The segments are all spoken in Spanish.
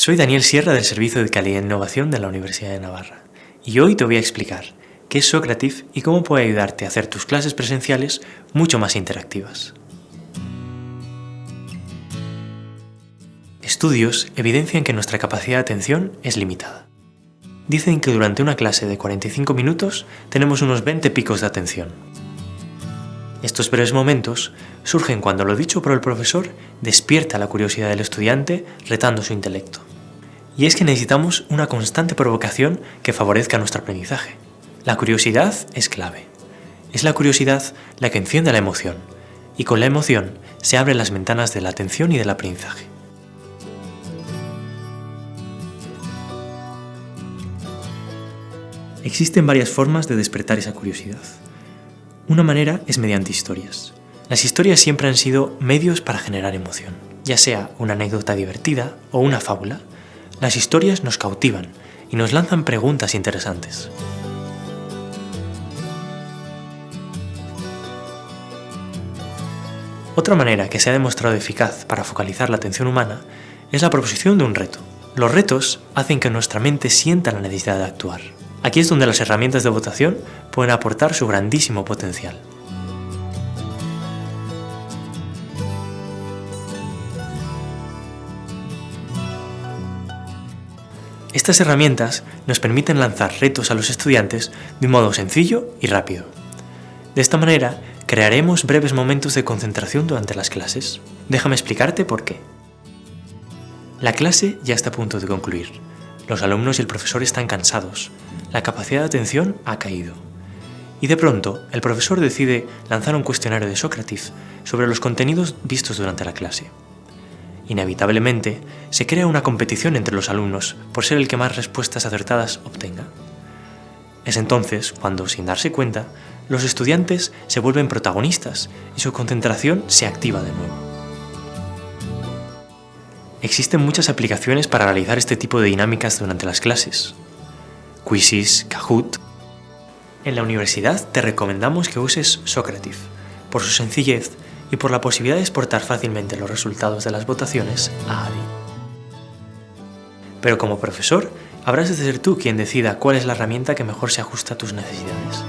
Soy Daniel Sierra del Servicio de Calidad e Innovación de la Universidad de Navarra y hoy te voy a explicar qué es Socrative y cómo puede ayudarte a hacer tus clases presenciales mucho más interactivas. Estudios evidencian que nuestra capacidad de atención es limitada. Dicen que durante una clase de 45 minutos tenemos unos 20 picos de atención. Estos breves momentos surgen cuando lo dicho por el profesor despierta la curiosidad del estudiante retando su intelecto. Y es que necesitamos una constante provocación que favorezca nuestro aprendizaje. La curiosidad es clave. Es la curiosidad la que enciende la emoción, y con la emoción se abren las ventanas de la atención y del aprendizaje. Existen varias formas de despertar esa curiosidad. Una manera es mediante historias. Las historias siempre han sido medios para generar emoción. Ya sea una anécdota divertida o una fábula, las historias nos cautivan y nos lanzan preguntas interesantes. Otra manera que se ha demostrado eficaz para focalizar la atención humana es la proposición de un reto. Los retos hacen que nuestra mente sienta la necesidad de actuar. Aquí es donde las herramientas de votación pueden aportar su grandísimo potencial. Estas herramientas nos permiten lanzar retos a los estudiantes de un modo sencillo y rápido. De esta manera, crearemos breves momentos de concentración durante las clases. Déjame explicarte por qué. La clase ya está a punto de concluir. Los alumnos y el profesor están cansados, la capacidad de atención ha caído. Y de pronto, el profesor decide lanzar un cuestionario de Sócrates sobre los contenidos vistos durante la clase. Inevitablemente, se crea una competición entre los alumnos por ser el que más respuestas acertadas obtenga. Es entonces cuando, sin darse cuenta, los estudiantes se vuelven protagonistas y su concentración se activa de nuevo. Existen muchas aplicaciones para realizar este tipo de dinámicas durante las clases, Quizzes, Kahoot. En la universidad te recomendamos que uses Socrative, por su sencillez y por la posibilidad de exportar fácilmente los resultados de las votaciones a ADI. Pero como profesor, habrás de ser tú quien decida cuál es la herramienta que mejor se ajusta a tus necesidades.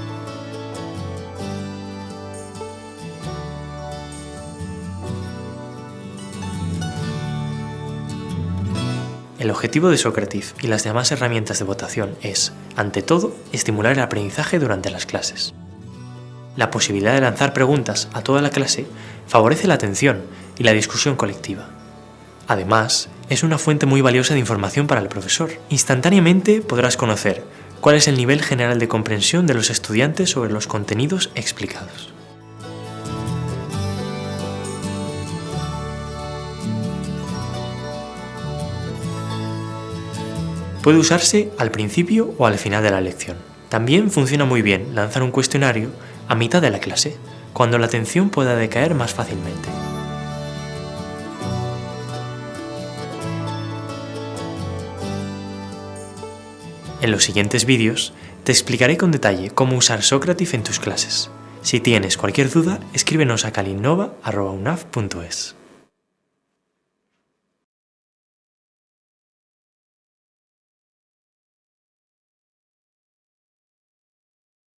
El objetivo de Socrative y las demás herramientas de votación es, ante todo, estimular el aprendizaje durante las clases. La posibilidad de lanzar preguntas a toda la clase favorece la atención y la discusión colectiva. Además, es una fuente muy valiosa de información para el profesor. Instantáneamente podrás conocer cuál es el nivel general de comprensión de los estudiantes sobre los contenidos explicados. Puede usarse al principio o al final de la lección. También funciona muy bien lanzar un cuestionario a mitad de la clase, cuando la atención pueda decaer más fácilmente. En los siguientes vídeos te explicaré con detalle cómo usar Socrative en tus clases. Si tienes cualquier duda, escríbenos a calinnova.unaf.es.